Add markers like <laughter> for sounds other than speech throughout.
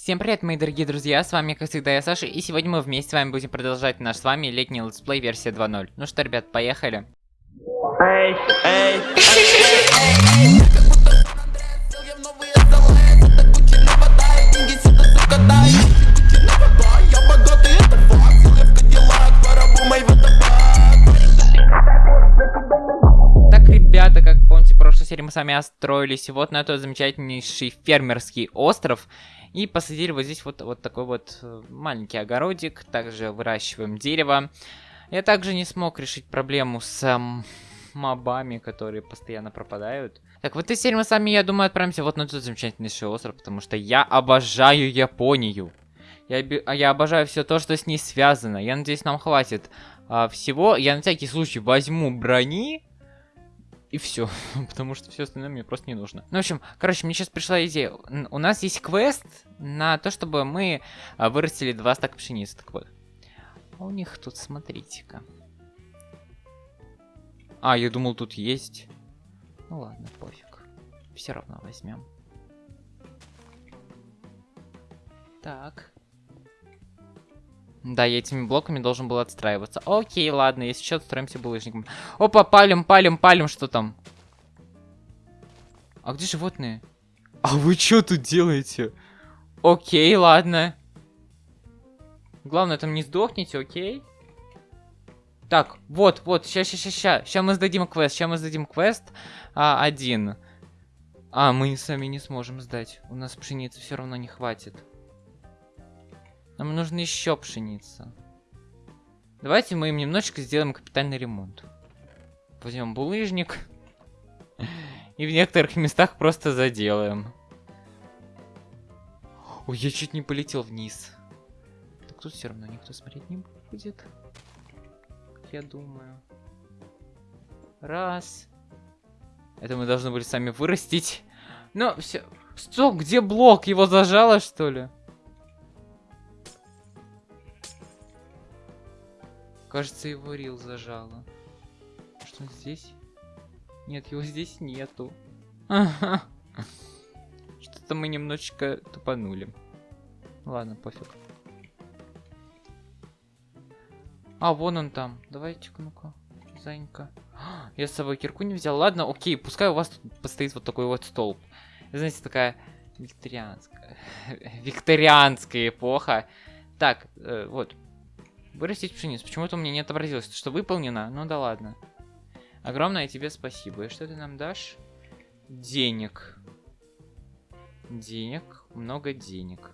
Всем привет, мои дорогие друзья, с вами, как всегда, я Саша, и сегодня мы вместе с вами будем продолжать наш с вами летний летсплей версия 2.0. Ну что, ребят, поехали. Эй, эй, Так, ребята, как помните, в прошлой серии мы с вами отстроились вот на этот замечательнейший фермерский остров. И посадили вот здесь вот, вот такой вот э, маленький огородик. Также выращиваем дерево. Я также не смог решить проблему с эм, мобами, которые постоянно пропадают. Так, в этой серии мы с вами, я думаю, отправимся вот на этот замечательнейший остров, потому что я обожаю Японию. Я, а я обожаю все то, что с ней связано. Я надеюсь, нам хватит а, всего. Я на всякий случай возьму брони. И все, <laughs> потому что все остальное мне просто не нужно. Ну, в общем, короче, мне сейчас пришла идея. У нас есть квест на то, чтобы мы а, вырастили два стака пшеницы. Так вот. А у них тут, смотрите-ка. А, я думал, тут есть. Ну ладно, пофиг. Все равно возьмем. Так. Да, я этими блоками должен был отстраиваться. Окей, ладно, если что, отстроимся булыжником. Опа, палим, палим, палим, что там? А где животные? А вы что тут делаете? Окей, ладно. Главное, там не сдохните, окей? Так, вот, вот, ща, ща, ща. Ща мы сдадим квест, ща мы сдадим квест а, один. А, мы сами не сможем сдать. У нас пшеницы все равно не хватит. Нам нужно еще пшеница. Давайте мы им немножечко сделаем капитальный ремонт. Возьмем булыжник. <laughs> И в некоторых местах просто заделаем. Ой, я чуть не полетел вниз. Так тут все равно никто смотреть не будет. Я думаю. Раз. Это мы должны были сами вырастить. Но все. Что? Где блок? Его зажало, что ли? Кажется, его рил зажало. Что здесь? Нет, его здесь нету. <laughs> Что-то мы немножечко тупанули. Ладно, пофиг. А, вон он там. Давайте-ка, ну-ка. Занька. <gasps> Я с собой кирку не взял. Ладно, окей, пускай у вас тут постоит вот такой вот столб. Знаете, такая викторианская... <laughs> викторианская эпоха. Так, э, вот. Вырастить пшеницу. Почему-то у меня не отобразилось, что выполнено. Ну да ладно. Огромное тебе спасибо. И что ты нам дашь? Денег. Денег. Много денег.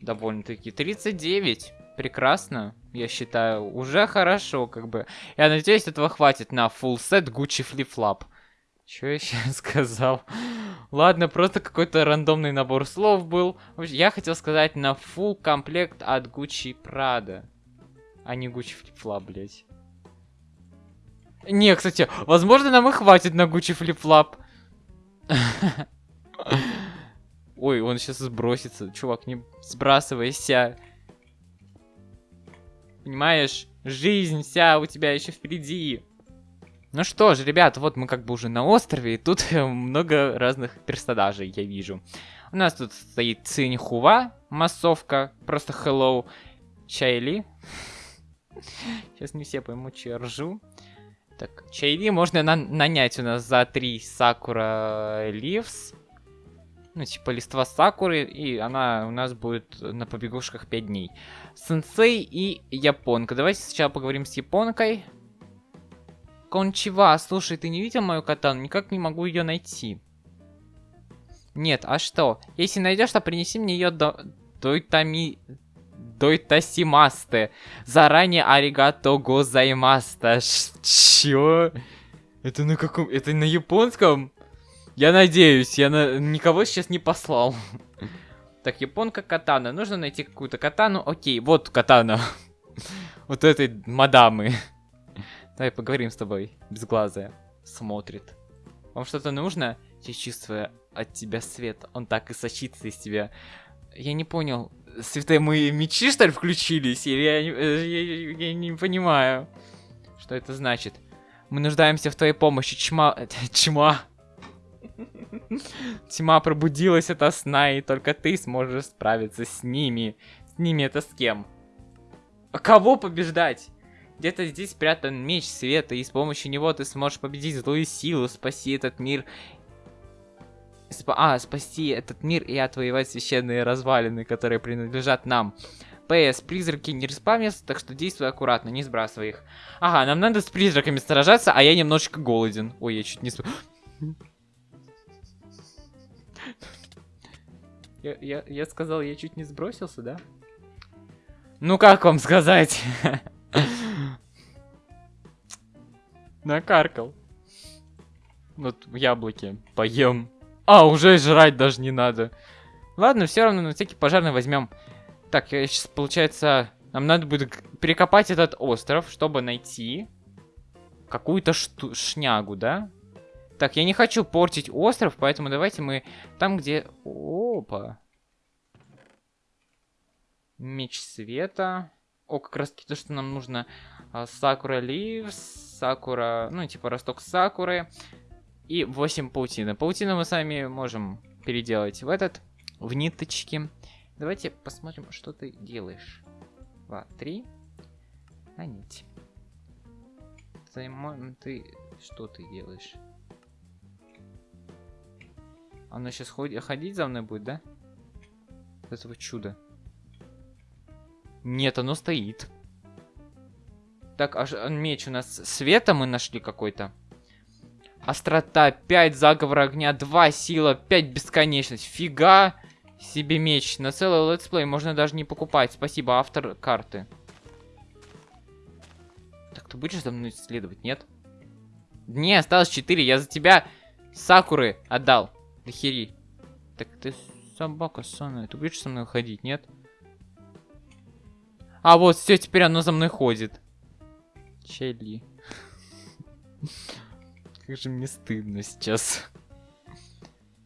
Довольно-таки. 39. Прекрасно, я считаю. Уже хорошо, как бы. Я надеюсь, этого хватит на full set Gucci Flip Flop. Что я сейчас <laughs> сказал? Ладно, просто какой-то рандомный набор слов был. Я хотел сказать на full комплект от Gucci Prada. А не Gucci Flip Flop, блять. Не, кстати, возможно, нам и хватит на Gucci Flip Flop. <laughs> Ой, он сейчас сбросится. Чувак, не сбрасывайся. Понимаешь, жизнь вся у тебя еще впереди. Ну что ж, ребят, вот мы как бы уже на острове, и тут много разных персонажей я вижу. У нас тут стоит Циньхува, массовка, просто hello, Чайли. <laughs> Сейчас не все поймут, что я ржу. Так, Чайли можно на- нанять у нас за 3 Сакура Ливс. Ну, типа листва Сакуры, и она у нас будет на побегушках 5 дней. Сенсей и Японка. Давайте сначала поговорим с Японкой. Кончива, слушай, ты не видел мою катану? Никак не могу ее найти. Нет, а что? Если найдешь, то принеси мне ее до... Дойтами... Дойтасимасте. Заранее аригато гозаймаста. Чё? Это на каком... Это на японском? Я надеюсь, я на... никого сейчас не послал. Так, японка катана. Нужно найти какую-то катану. Окей, вот катана. <laughs> Вот этой мадамы. Давай поговорим с тобой, безглазая. Смотрит. Вам что-то нужно? Я чувствую от тебя свет. Он так и сочится из тебя. Я не понял. Святые мои мечи, что ли, включились? Или я, э, я- я- не понимаю, что это значит. Мы нуждаемся в твоей помощи, чма... <laughs> Чма. Тьма пробудилась ото сна, и только ты сможешь справиться с ними. С ними это с кем? А кого побеждать? Где-то здесь спрятан меч света, и с помощью него ты сможешь победить злую силу, спасти этот мир. Сп а, спасти этот мир и отвоевать священные развалины, которые принадлежат нам. ПС, призраки не респавнятся, так что действуй аккуратно, не сбрасывай их. Ага, нам надо с призраками сражаться, а я немножечко голоден. Ой, я чуть не... Я, я, я сказал, я чуть не сбросился, да? Ну как вам сказать? <laughs> Накаркал. Вот яблоки поем. А, уже жрать даже не надо. Ладно, все равно на всякий пожарный возьмем. Так, сейчас, получается, нам надо будет перекопать этот остров, чтобы найти какую-то шнягу, да? Так, я не хочу портить остров, поэтому давайте мы там, где... Опа. Меч света. О, как раз таки то, что нам нужно. А, Сакура Ливс, Сакура... Ну, типа росток Сакуры. И 8 паутины. Паутину мы сами можем переделать в этот, в ниточки. Давайте посмотрим, что ты делаешь. Два, три. А нить. Займо... Ты... Что ты делаешь? Оно сейчас ходит, ходить за мной будет, да? Этого чуда. Нет, оно стоит. Так, аж меч у нас света мы нашли какой-то. Острота 5, заговор огня 2, сила 5, бесконечность. Фига себе меч. На целый летсплей можно даже не покупать. Спасибо, автор карты. Так, ты будешь за мной исследовать, нет? Не, осталось 4, я за тебя Сакуры отдал. Нахери. Так ты собака сонная. Ты будешь со мной ходить, нет? А, вот, все, теперь оно за мной ходит. Чайли. Как же мне стыдно сейчас.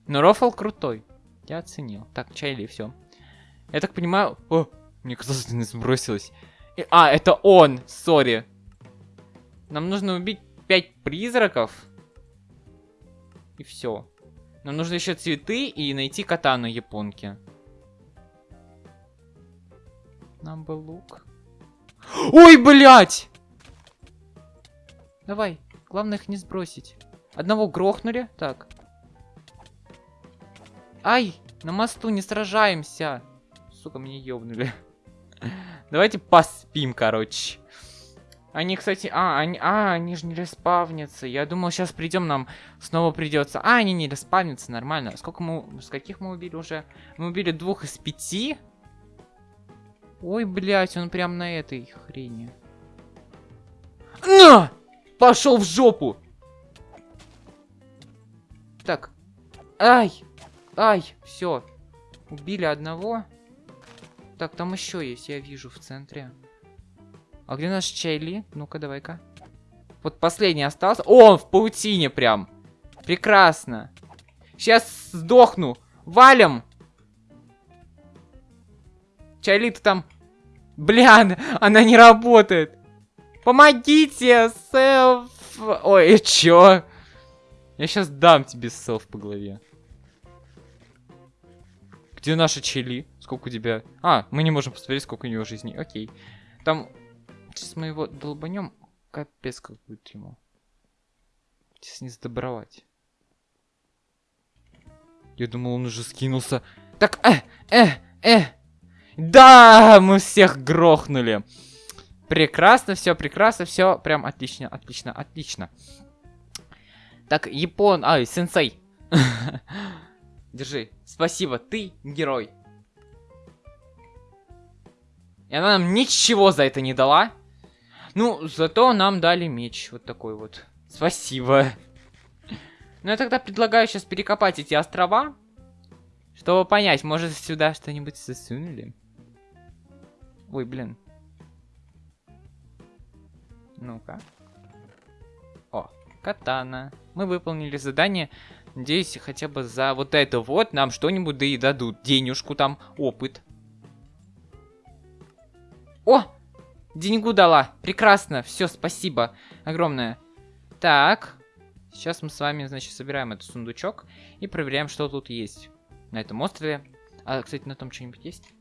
Но рофл крутой. Я оценил. Так, Чайли, все. Я так понимаю... О, мне казалось, ты не сбросилась. И... А, это он! Сори. Нам нужно убить пять призраков. И все. Нам нужно еще цветы и найти катану японки. Нам бы лук. Ой, блядь! Давай, главное их не сбросить. Одного грохнули. Так. Ай, на мосту не сражаемся. Сука, меня ёбнули. <laughs> Давайте поспим, короче. Они, кстати, а, они, а, они же не респавнятся. Я думал, сейчас придем, нам снова придется. А, они не респавнятся, нормально. Сколько мы, с каких мы убили уже? Мы убили двух из пяти. Ой, блядь, он прям на этой хрени. На! Пошел в жопу! Так. Ай! Ай! Все. Убили одного. Так, там еще есть, я вижу в центре. А где наш Чайли? Ну-ка, давай-ка. Вот последний остался. О, он в паутине прям. Прекрасно. Сейчас сдохну. Валим. Чайли, ты там... Блян, она не работает. Помогите, селф. Ой, чё? Я сейчас дам тебе селф по голове. Где наша Чили? Сколько у тебя? А, мы не можем посмотреть, сколько у него жизни. Окей. Там Сейчас мы его долбанем. Капец, как будет ему. Сейчас не сдобровать. Я думал, он уже скинулся. Так, э, э, э. Да, мы всех грохнули. Прекрасно, все прекрасно, все прям отлично, отлично, отлично. Так, Япон, ай, сенсей. <laughs> Держи, спасибо, ты герой. И она нам ничего за это не дала. Ну, зато нам дали меч. Вот такой вот. Спасибо. Ну, я тогда предлагаю сейчас перекопать эти острова. Чтобы понять, может сюда что-нибудь засунули. Ой, блин. Ну-ка. О, катана. Мы выполнили задание. Надеюсь, хотя бы за вот это вот нам что-нибудь да и дадут. Денежку там, опыт. О, Деньгу дала. Прекрасно. Все, спасибо. Огромное. Так. Сейчас мы с вами, значит, собираем этот сундучок и проверяем, что тут есть на этом острове. А, кстати, на том что-нибудь есть?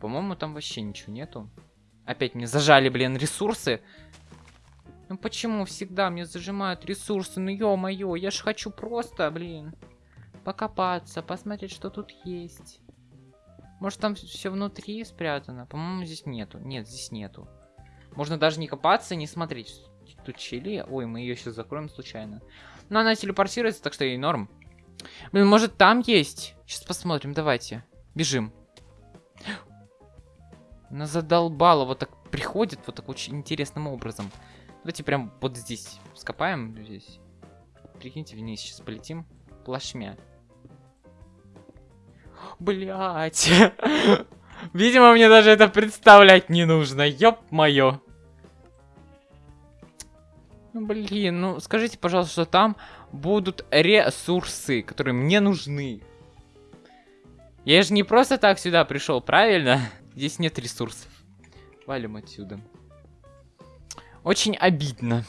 По-моему, там вообще ничего нету. Опять мне зажали, блин, ресурсы. Ну почему всегда мне зажимают ресурсы? Ну ё-моё, я ж хочу просто, блин, покопаться, посмотреть, что тут есть. Может там все внутри спрятано? По-моему, здесь нету. Нет, здесь нету. Можно даже не копаться, не смотреть. Тут чили. Ой, мы ее сейчас закроем случайно. Но она телепортируется, так что ей норм. Блин, может там есть? Сейчас посмотрим, давайте. Бежим. Она задолбала, вот так приходит, вот так очень интересным образом. Давайте прям вот здесь скопаем. Здесь. Прикиньте, вниз сейчас полетим. Плашмя. Блять. <laughs> Видимо, мне даже это представлять не нужно. Ёп моё. Ну, блин, ну скажите, пожалуйста, что там будут ресурсы, которые мне нужны. Я же не просто так сюда пришел, правильно? Здесь нет ресурсов. Валим отсюда. Очень обидно.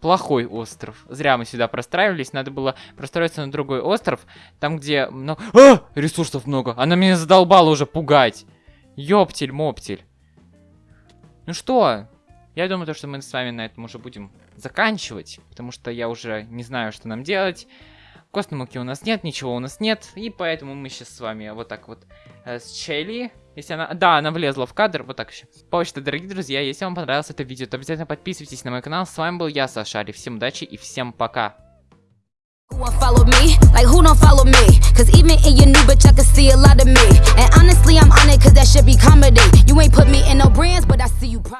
Плохой остров. Зря мы сюда простраивались. Надо было простроиться на другой остров. Там, где много... А! Ресурсов много. Она меня задолбала уже пугать. Ёптель-моптель. Ну что? Я думаю, то, что мы с вами на этом уже будем заканчивать. Потому что я уже не знаю, что нам делать. Костной муки у нас нет, ничего у нас нет. И поэтому мы сейчас с вами вот так вот э, с Челли если она... Да, она влезла в кадр, вот так еще. Почта, дорогие друзья, если вам понравилось это видео, то обязательно подписывайтесь на мой канал. С вами был я, Сашари. Всем удачи и всем пока. Follow me? Like who don't follow me? Cause even in your new bitch I can see a lot of me And honestly I'm on it cause that should be comedy You ain't put me in no brands but I see you proud